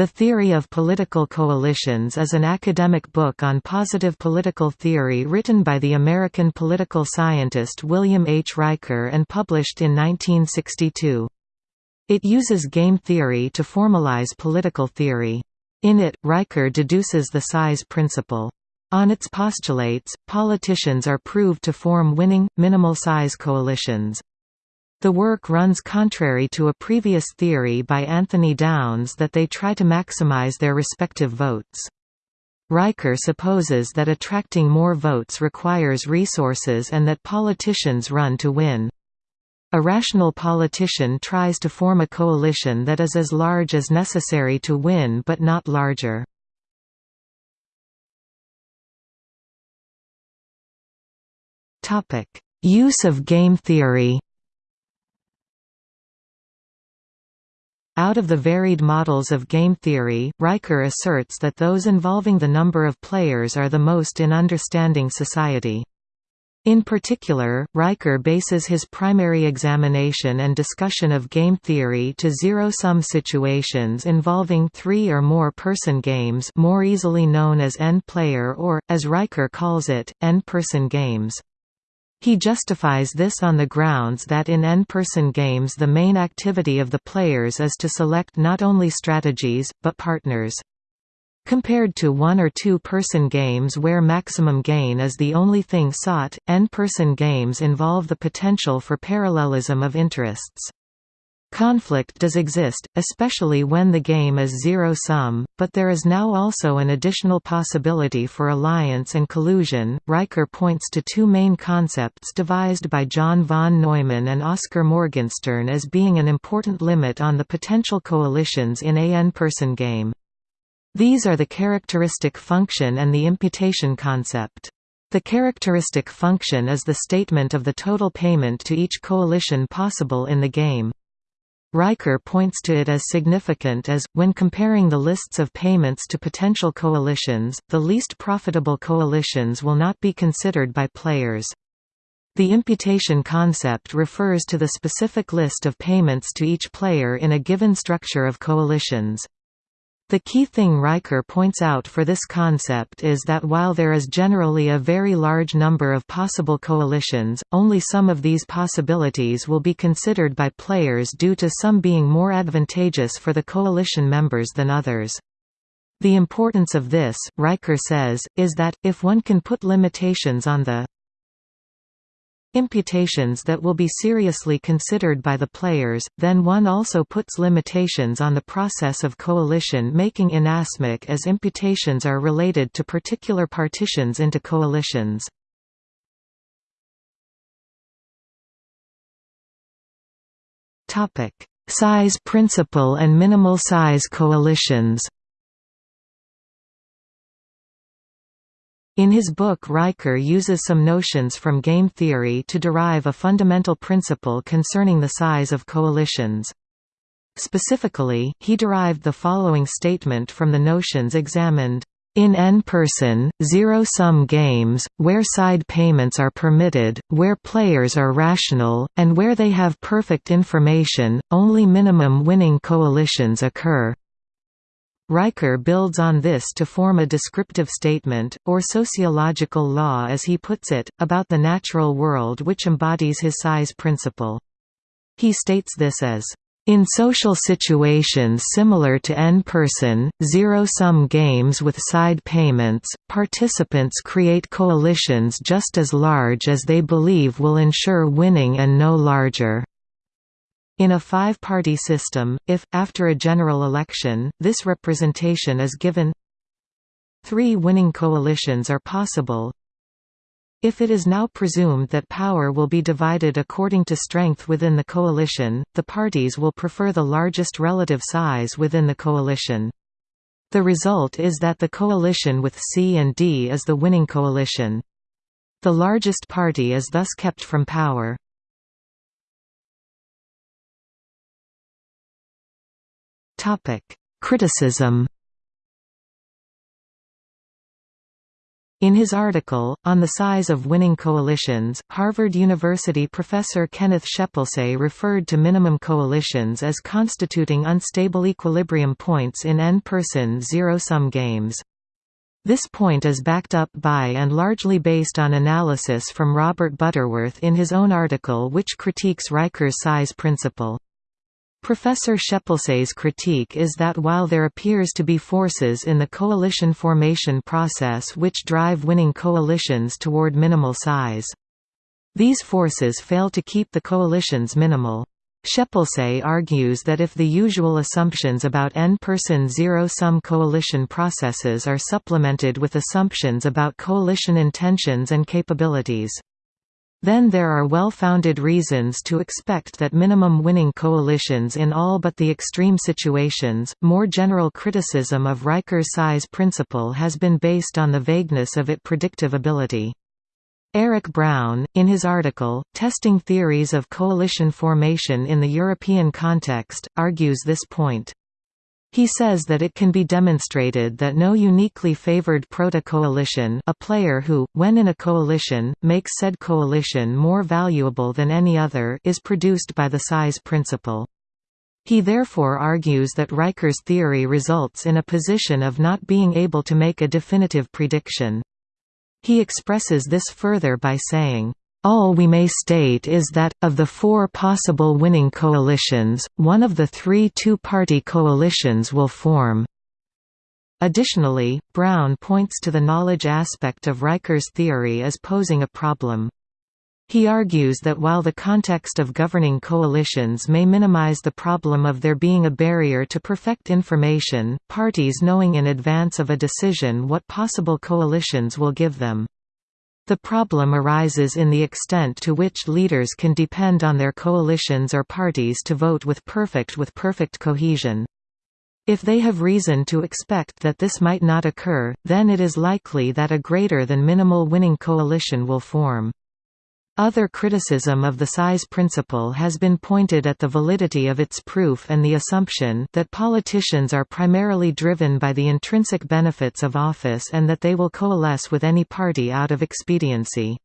The Theory of Political Coalitions is an academic book on positive political theory written by the American political scientist William H. Riker and published in 1962. It uses game theory to formalize political theory. In it, Riker deduces the size principle. On its postulates, politicians are proved to form winning, minimal-size coalitions. The work runs contrary to a previous theory by Anthony Downs that they try to maximize their respective votes. Riker supposes that attracting more votes requires resources and that politicians run to win. A rational politician tries to form a coalition that is as large as necessary to win but not larger. Use of game theory Out of the varied models of game theory, Riker asserts that those involving the number of players are the most in understanding society. In particular, Riker bases his primary examination and discussion of game theory to zero-sum situations involving three or more person games more easily known as n-player or, as Riker calls it, n-person games. He justifies this on the grounds that in n-person games the main activity of the players is to select not only strategies, but partners. Compared to one- or two-person games where maximum gain is the only thing sought, n-person games involve the potential for parallelism of interests. Conflict does exist, especially when the game is zero-sum, but there is now also an additional possibility for alliance and collusion. Riker points to two main concepts devised by John von Neumann and Oskar Morgenstern as being an important limit on the potential coalitions in a n-person game. These are the characteristic function and the imputation concept. The characteristic function is the statement of the total payment to each coalition possible in the game. Riker points to it as significant as, when comparing the lists of payments to potential coalitions, the least profitable coalitions will not be considered by players. The imputation concept refers to the specific list of payments to each player in a given structure of coalitions. The key thing Riker points out for this concept is that while there is generally a very large number of possible coalitions, only some of these possibilities will be considered by players due to some being more advantageous for the coalition members than others. The importance of this, Riker says, is that, if one can put limitations on the imputations that will be seriously considered by the players, then one also puts limitations on the process of coalition making inasmuch as imputations are related to particular partitions into coalitions. Size principle and minimal size coalitions In his book Riker uses some notions from game theory to derive a fundamental principle concerning the size of coalitions. Specifically, he derived the following statement from the notions examined. In n-person, zero-sum games, where side payments are permitted, where players are rational, and where they have perfect information, only minimum winning coalitions occur. Riker builds on this to form a descriptive statement, or sociological law as he puts it, about the natural world which embodies his size principle. He states this as in social situations similar to n-person, zero-sum games with side payments, participants create coalitions just as large as they believe will ensure winning and no larger. In a five-party system, if, after a general election, this representation is given three winning coalitions are possible if it is now presumed that power will be divided according to strength within the coalition, the parties will prefer the largest relative size within the coalition. The result is that the coalition with C and D is the winning coalition. The largest party is thus kept from power. Topic: Criticism. In his article, On the Size of Winning Coalitions, Harvard University professor Kenneth Shepsle referred to minimum coalitions as constituting unstable equilibrium points in n-person zero-sum games. This point is backed up by and largely based on analysis from Robert Butterworth in his own article which critiques Riker's size principle. Professor Shepsle's critique is that while there appears to be forces in the coalition formation process which drive winning coalitions toward minimal size. These forces fail to keep the coalitions minimal. Shepsle argues that if the usual assumptions about n-person zero-sum coalition processes are supplemented with assumptions about coalition intentions and capabilities, then there are well-founded reasons to expect that minimum winning coalitions in all but the extreme situations. More general criticism of Riker's size principle has been based on the vagueness of its predictive ability. Eric Browne, in his article, Testing Theories of Coalition Formation in the European Context, argues this point. He says that it can be demonstrated that no uniquely favored proto-coalition a player who, when in a coalition, makes said coalition more valuable than any other is produced by the size principle. He therefore argues that Riker's theory results in a position of not being able to make a definitive prediction. He expresses this further by saying, all we may state is that, of the four possible winning coalitions, one of the three two-party coalitions will form. Additionally, Browne points to the knowledge aspect of Riker's theory as posing a problem. He argues that while the context of governing coalitions may minimize the problem of there being a barrier to perfect information, parties knowing in advance of a decision what possible coalitions will give them. The problem arises in the extent to which leaders can depend on their coalitions or parties to vote with perfect with perfect cohesion. If they have reason to expect that this might not occur, then it is likely that a greater than minimal winning coalition will form. Other criticism of the size principle has been pointed at the validity of its proof and the assumption that politicians are primarily driven by the intrinsic benefits of office and that they will coalesce with any party out of expediency.